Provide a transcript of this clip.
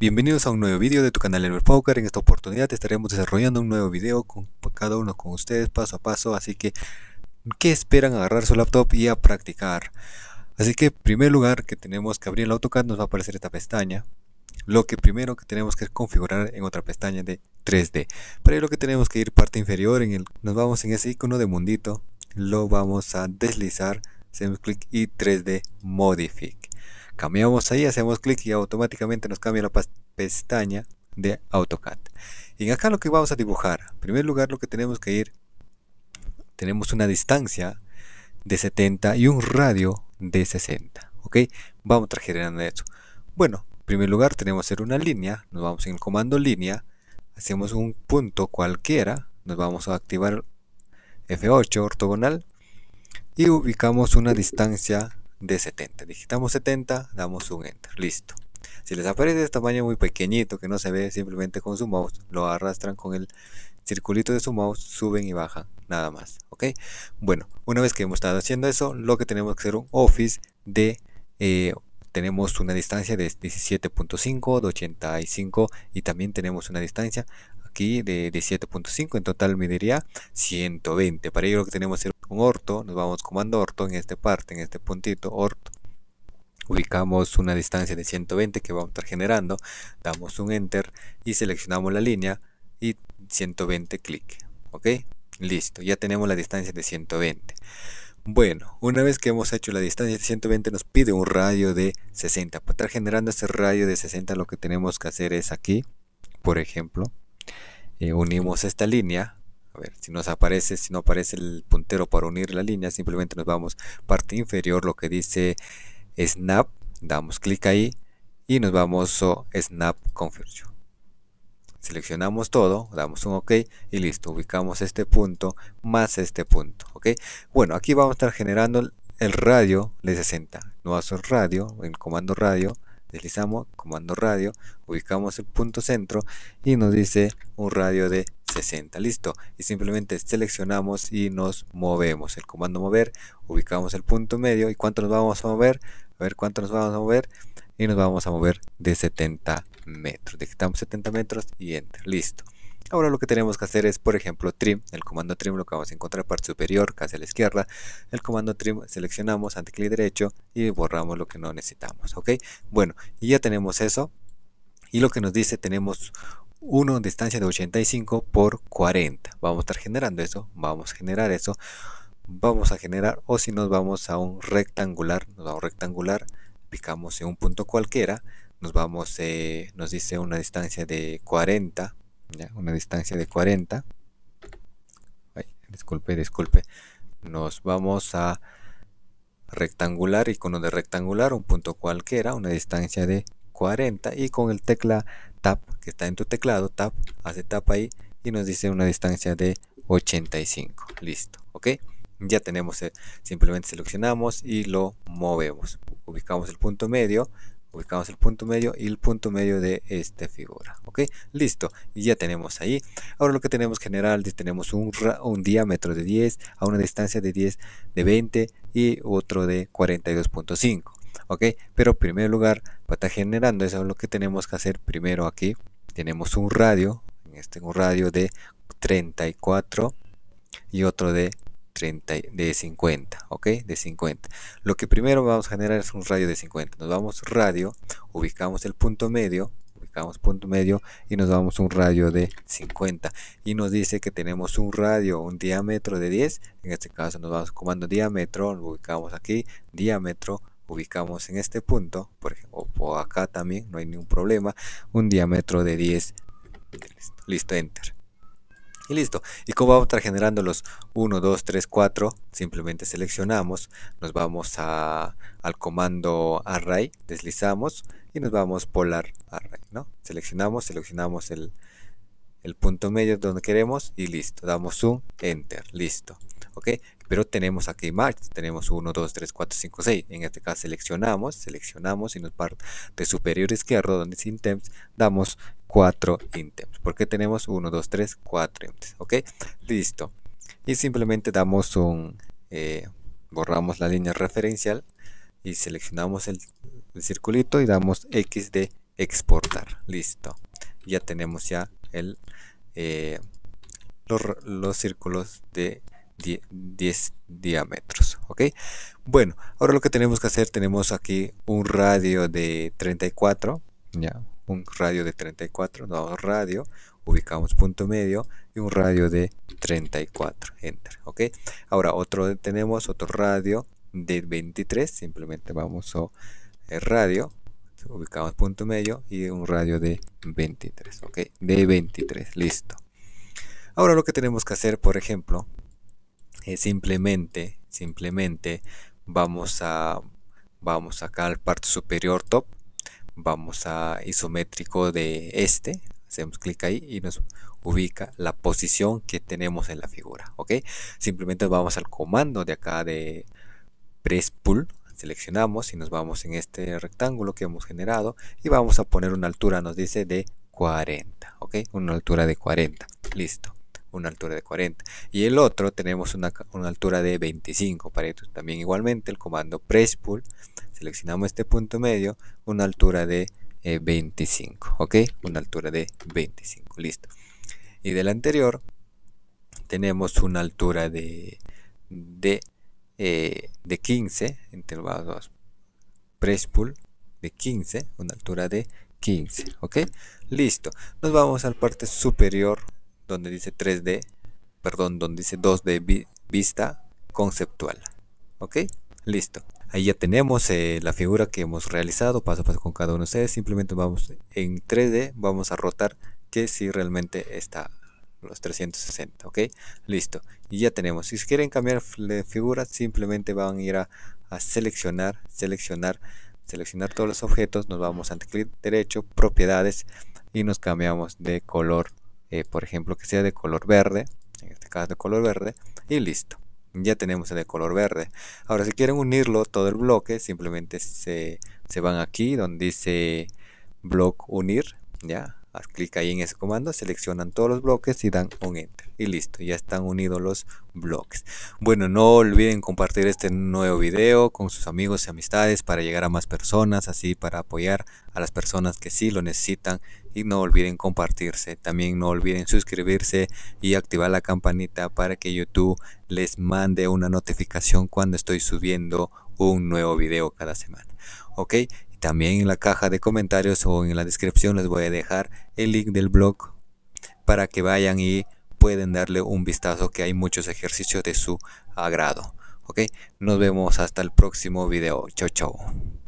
Bienvenidos a un nuevo video de tu canal Elmer Poker. En esta oportunidad estaremos desarrollando un nuevo video con cada uno con ustedes paso a paso. Así que, ¿qué esperan? Agarrar su laptop y a practicar. Así que, primer lugar, que tenemos que abrir el AutoCAD, nos va a aparecer esta pestaña. Lo que primero que tenemos que configurar en otra pestaña de 3D. Para ello lo que tenemos que ir parte inferior, en el, nos vamos en ese icono de mundito, lo vamos a deslizar, hacemos clic y 3D Modify cambiamos ahí, hacemos clic y automáticamente nos cambia la pestaña de AutoCAD. Y acá lo que vamos a dibujar, en primer lugar lo que tenemos que ir, tenemos una distancia de 70 y un radio de 60. ¿Ok? Vamos generando eso. Bueno, en primer lugar tenemos que hacer una línea, nos vamos en el comando línea, hacemos un punto cualquiera, nos vamos a activar F8 ortogonal y ubicamos una distancia de 70. Digitamos 70, damos un enter, listo. Si les aparece de tamaño muy pequeñito que no se ve simplemente con su mouse, lo arrastran con el circulito de su mouse, suben y bajan, nada más, ¿ok? Bueno, una vez que hemos estado haciendo eso, lo que tenemos que hacer un office de... Eh, tenemos una distancia de 17.5, de 85 y también tenemos una distancia aquí de 17.5, en total me diría 120. Para ello lo que tenemos que hacer un orto, nos vamos comando orto en esta parte, en este puntito, orto. Ubicamos una distancia de 120 que vamos a estar generando, damos un enter y seleccionamos la línea y 120 clic. ¿Ok? Listo, ya tenemos la distancia de 120. Bueno, una vez que hemos hecho la distancia de 120 nos pide un radio de 60. Para estar generando ese radio de 60 lo que tenemos que hacer es aquí, por ejemplo, eh, unimos esta línea ver, si nos aparece, si no aparece el puntero para unir la línea, simplemente nos vamos parte inferior, lo que dice Snap, damos clic ahí y nos vamos a Snap Conversion. Seleccionamos todo, damos un OK y listo, ubicamos este punto más este punto, ¿ok? Bueno, aquí vamos a estar generando el radio de 60, nuevo radio, en comando radio, deslizamos, comando radio, ubicamos el punto centro y nos dice un radio de 60 listo. Y simplemente seleccionamos y nos movemos. El comando mover ubicamos el punto medio. Y cuánto nos vamos a mover a ver cuánto nos vamos a mover y nos vamos a mover de 70 metros. Digitamos 70 metros y enter listo. Ahora lo que tenemos que hacer es, por ejemplo, trim, el comando trim lo que vamos a encontrar parte superior, casi a la izquierda. El comando trim seleccionamos, ante derecho y borramos lo que no necesitamos, ¿ok? Bueno, y ya tenemos eso. Y lo que nos dice, tenemos uno distancia de 85 por 40. Vamos a estar generando eso, vamos a generar eso. Vamos a generar, o si nos vamos a un rectangular, nos vamos a un rectangular, picamos en un punto cualquiera, nos vamos, eh, nos dice una distancia de 40 una distancia de 40 disculpe disculpe nos vamos a rectangular icono de rectangular un punto cualquiera una distancia de 40 y con el tecla tab que está en tu teclado tab hace tap ahí y nos dice una distancia de 85 listo ok ya tenemos eh, simplemente seleccionamos y lo movemos. Ubicamos el punto medio ubicamos el punto medio y el punto medio de esta figura ok listo ya tenemos ahí. Ahora lo que tenemos general tenemos un diámetro de 10 a una distancia de 10 de 20 y otro de 42.5 ok pero en primer lugar para estar generando eso lo que tenemos que hacer primero aquí. Tenemos un radio en este un radio de 34 y otro de de 50 ok de 50 lo que primero vamos a generar es un radio de 50 nos vamos radio ubicamos el punto medio ubicamos punto medio y nos vamos un radio de 50 y nos dice que tenemos un radio un diámetro de 10 en este caso nos vamos comando diámetro lo ubicamos aquí diámetro ubicamos en este punto por ejemplo o acá también no hay ningún problema un diámetro de 10 listo enter y listo. ¿Y cómo vamos a estar generando los 1, 2, 3, 4? Simplemente seleccionamos, nos vamos a, al comando array, deslizamos y nos vamos polar array, ¿no? Seleccionamos, seleccionamos el, el punto medio donde queremos y listo. Damos un enter, listo. ¿Ok? Pero tenemos aquí más, tenemos 1, 2, 3, 4, 5, 6. En este caso seleccionamos, seleccionamos y nos parte de superior izquierdo donde dice items, damos 4 items. Porque tenemos 1, 2, 3, 4 items. ¿Ok? Listo. Y simplemente damos un, eh, borramos la línea referencial y seleccionamos el, el circulito y damos X de exportar listo ya tenemos ya el eh, los, círculos de 10, diámetros ok bueno ahora lo que tenemos que hacer tenemos aquí un radio de 34 ya un radio de 34 damos radio ubicamos punto medio y un radio de 34 enter ok ahora otro tenemos otro radio de 23 simplemente vamos a el radio ubicamos punto medio y un radio de 23 ok de 23 listo. Ahora lo que tenemos que hacer por ejemplo es simplemente simplemente vamos a vamos acá al parte superior top vamos a isométrico de este hacemos clic ahí y nos ubica la posición que tenemos en la figura ok simplemente vamos al comando de acá de press pull seleccionamos y nos vamos en este rectángulo que hemos generado y vamos a poner una altura nos dice de 40 ok una altura de 40 listo una altura de 40 y el otro tenemos una, altura de 25 para esto también igualmente el comando press pull seleccionamos este punto medio una altura de 25 eh, ok una altura de 25 listo. Y del anterior tenemos una altura de de, eh, de 15 intervalos press pull de 15 una altura de 15 ok listo. Nos vamos al parte superior donde dice 3D perdón donde dice 2D vista conceptual. Ok listo. Ahí ya tenemos eh, la figura que hemos realizado paso a paso con cada uno de ustedes. Simplemente vamos en 3D vamos a rotar que si realmente está los 360 ok. Listo. Y ya tenemos. Si quieren cambiar de figura simplemente van a ir a, seleccionar seleccionar seleccionar todos los objetos. Nos vamos a clic derecho propiedades y nos cambiamos de color eh, por ejemplo que sea de color verde en este caso de color verde y listo. Ya tenemos el de color verde. Ahora si quieren unirlo todo el bloque simplemente se, van aquí donde dice block unir ya haz clic ahí en ese comando seleccionan todos los bloques y dan un enter. Y listo ya están unidos los bloques. Bueno no olviden compartir este nuevo video con sus amigos y amistades para llegar a más personas así para apoyar a las personas que sí lo necesitan. Y no olviden compartirse. También no olviden suscribirse y activar la campanita para que youtube les mande una notificación cuando estoy subiendo un nuevo video cada semana. Ok también en la caja de comentarios o en la descripción les voy a dejar el link del blog para que vayan y pueden darle un vistazo que hay muchos ejercicios de su agrado. Ok, nos vemos hasta el próximo video. Chao, chao.